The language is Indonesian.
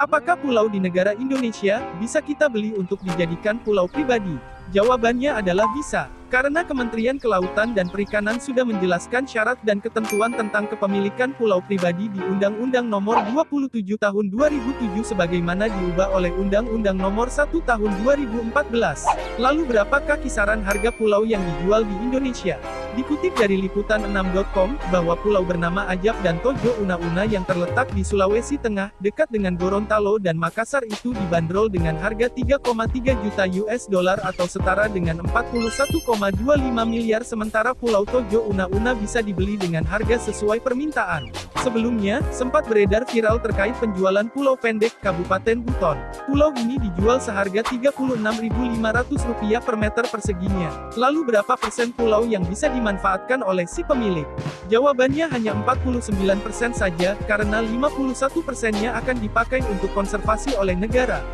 Apakah pulau di negara Indonesia bisa kita beli untuk dijadikan pulau pribadi? Jawabannya adalah bisa, karena Kementerian Kelautan dan Perikanan sudah menjelaskan syarat dan ketentuan tentang kepemilikan pulau pribadi di Undang-Undang Nomor 27 Tahun 2007 sebagaimana diubah oleh Undang-Undang Nomor 1 Tahun 2014. Lalu berapakah kisaran harga pulau yang dijual di Indonesia? Dikutip dari liputan6.com, bahwa pulau bernama Ajab dan Tojo Una-Una yang terletak di Sulawesi Tengah, dekat dengan Gorontalo dan Makassar itu dibanderol dengan harga 3,3 juta US dollar atau setara dengan 41,25 miliar sementara Pulau Tojo Una-Una bisa dibeli dengan harga sesuai permintaan. Sebelumnya, sempat beredar viral terkait penjualan Pulau Pendek, Kabupaten Buton. Pulau ini dijual seharga Rp36.500 per meter perseginya. Lalu berapa persen pulau yang bisa dimanfaatkan oleh si pemilik? Jawabannya hanya 49% saja, karena 51 persennya akan dipakai untuk konservasi oleh negara.